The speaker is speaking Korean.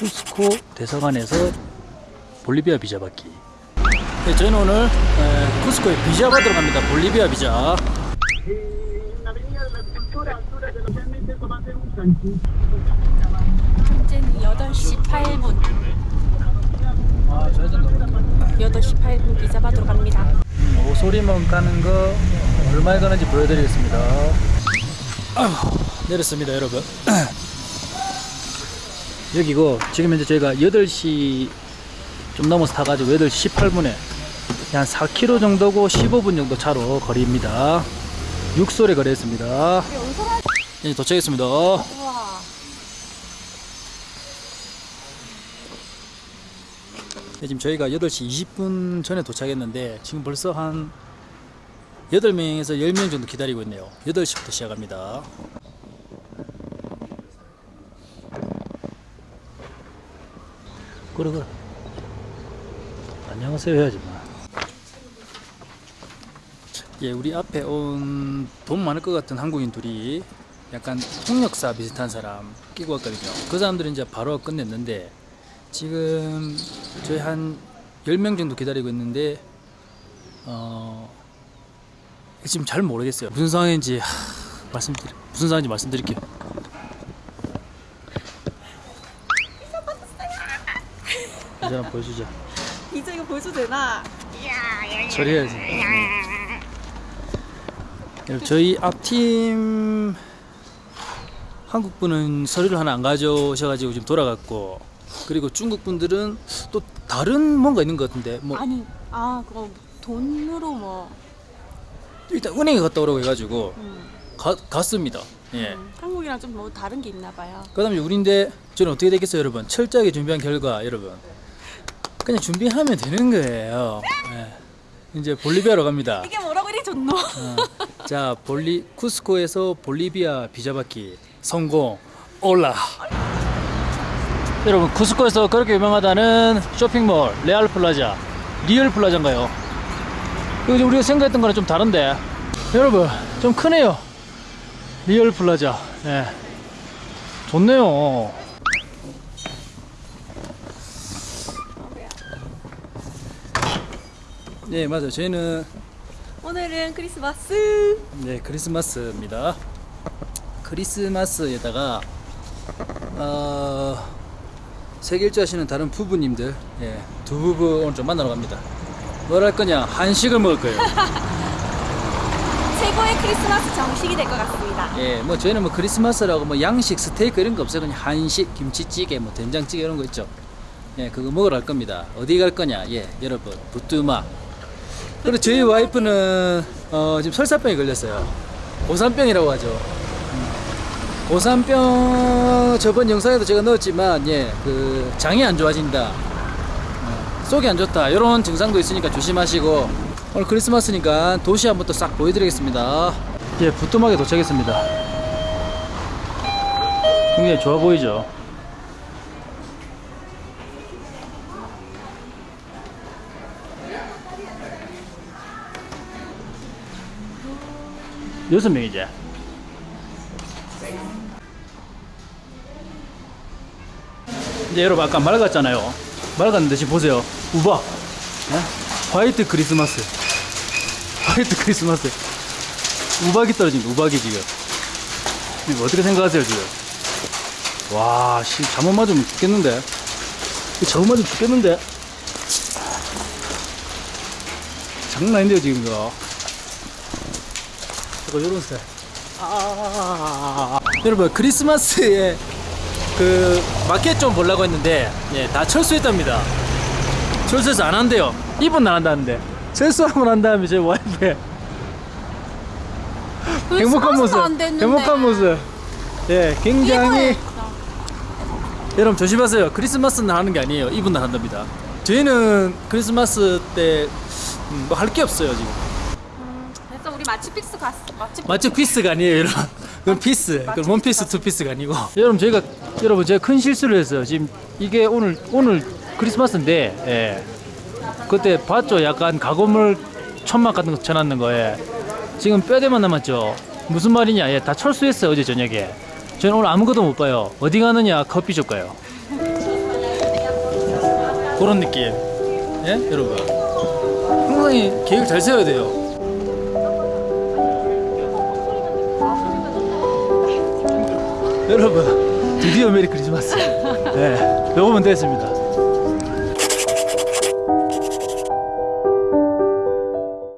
쿠스코 대사관에서 볼리비아 비자 받기. 네, 저희는 오늘 에, 쿠스코에 비자 받으러 갑니다. 볼리비아 비자. 현재는 8시 8분. 아, 좌회전 넘어. 8시 8분 비자 받으러 갑니다. 음, 오소리만 가는 거 얼마에 가는지 보여드리겠습니다. 아휴, 내렸습니다, 여러분. 여기고 지금 현재 저희가 8시 좀 넘어서 타가지고 8시 18분에 한 4km 정도고 15분 정도 차로 거리입니다. 육솔에 거래했습니다. 이제 도착했습니다. 우와. 네, 지금 저희가 8시 20분 전에 도착했는데 지금 벌써 한 8명에서 10명 정도 기다리고 있네요. 8시부터 시작합니다. 그래 그래. 안녕하세요 해야지 뭐. 예, 우리 앞에 온 돈 많을 것 같은 한국인 둘이 약간 통역사 비슷한 사람 끼고 왔거든요. 그 사람들은 이제 바로 끝냈는데 지금 저희 한 10명 정도 기다리고 있는데 어 지금 잘 모르겠어요. 무슨 상황인지 하, 말씀드리 무슨 상황인지 말씀드릴게요. 이제 한번 보여주자. 비자 이거 보여줘도 되나? 처리해야지. 여러분, 저희 앞팀 한국 분은 서류를 하나 안 가져오셔가지고 지금 돌아갔고 그리고 중국 분들은 또 다른 뭔가 있는 것 같은데 뭐 아니, 아, 그거 돈으로 뭐. 일단 은행에 갔다 오라고 해가지고 음, 가, 갔습니다. 예. 음, 한국이랑 좀 뭐 다른 게 있나 봐요. 그 다음에 우리인데 저는 어떻게 되겠어요, 여러분? 철저하게 준비한 결과, 여러분 그냥 준비하면 되는 거예요. 예. 이제 볼리비아로 갑니다. 이게 뭐라고 이리 좋노? 어, 자, 볼리 쿠스코에서 볼리비아 비자 받기 성공. Hola. 여러분, 쿠스코에서 그렇게 유명하다는 쇼핑몰 레알 플라자, 리얼 플라자인가요? 이거 우리가 생각했던 거랑 좀 다른데. 여러분, 좀 크네요. 리얼 플라자. 예. 좋네요. 네, 맞아요. 저희는 오늘은 크리스마스. 네, 크리스마스입니다. 크리스마스에다가 어, 세길주 하시는 다른 부부님들, 예, 두 부부 오늘 좀 만나러 갑니다. 뭘 할 거냐? 한식을 먹을 거예요. 최고의 크리스마스 정식이 될 것 같습니다. 예, 뭐 저희는 뭐 크리스마스라고 뭐 양식, 스테이크 이런 거 없어요. 그냥 한식, 김치찌개, 뭐 된장찌개 이런 거 있죠. 예, 그거 먹으러 갈 겁니다. 어디 갈 거냐? 예, 여러분, 부뚜마. 그리고 저희 와이프는 어, 지금 설사병이 걸렸어요. 고산병이라고 하죠. 음. 고산병 저번 영상에도 제가 넣었지만 예, 그 장이 안 좋아진다. 어, 속이 안 좋다. 이런 증상도 있으니까 조심하시고 오늘 크리스마스니까 도시 한번 또 싹 보여드리겠습니다. 예, 부뚜막에 도착했습니다. 굉장히 좋아 보이죠? 여섯 명이지? 이제 여러분 아까 맑았잖아요. 맑았는데 지금 보세요. 우박. 예? 화이트 크리스마스. 화이트 크리스마스. 우박이 떨어진 거, 우박이 지금. 이거 어떻게 생각하세요, 지금? 와, 씨, 잠못 맞으면 죽겠는데? 잠못 맞으면 죽겠는데? 장난 아닌데요, 지금 이거. 이거 요런 스타일. 아, 여러분, 크리스마스에 그 마켓 좀 보려고 했는데, 예, 다 철수했답니다. 철수해서 안 한대요. 이분 안 한다는데. 철수하면 한 다음에 제 와이프 행복한 모습. 행복한 모습. 예, 굉장히. 여러분 조심하세요. 크리스마스는 하는 게 아니에요. 이분 날 한답니다. 저희는 크리스마스 때 뭐 할게 없어요 지금. 우리 마치 픽스 갔어. 마치 맞죠? 피스가 아니에요, 여러분. 그건 피스. 그건 원피스, 투피스가 아니고. 여러분 저희가 여러분 제가 큰 실수를 했어요. 지금 이게 오늘 오늘 크리스마스인데, 예. 그때 봤죠? 약간 가건물 천막 같은 거 쳐놨는 거에 지금 뼈대만 남았죠. 무슨 말이냐? 예, 다 철수했어요 어제 저녁에. 저는 오늘 아무것도 못 봐요. 어디 가느냐? 커피숍 가요. 그런 느낌. 예, 여러분. 항상 계획 잘 세워야 돼요. 여러분, 드디어 메리 크리스마스. 네, 요거면 됐습니다.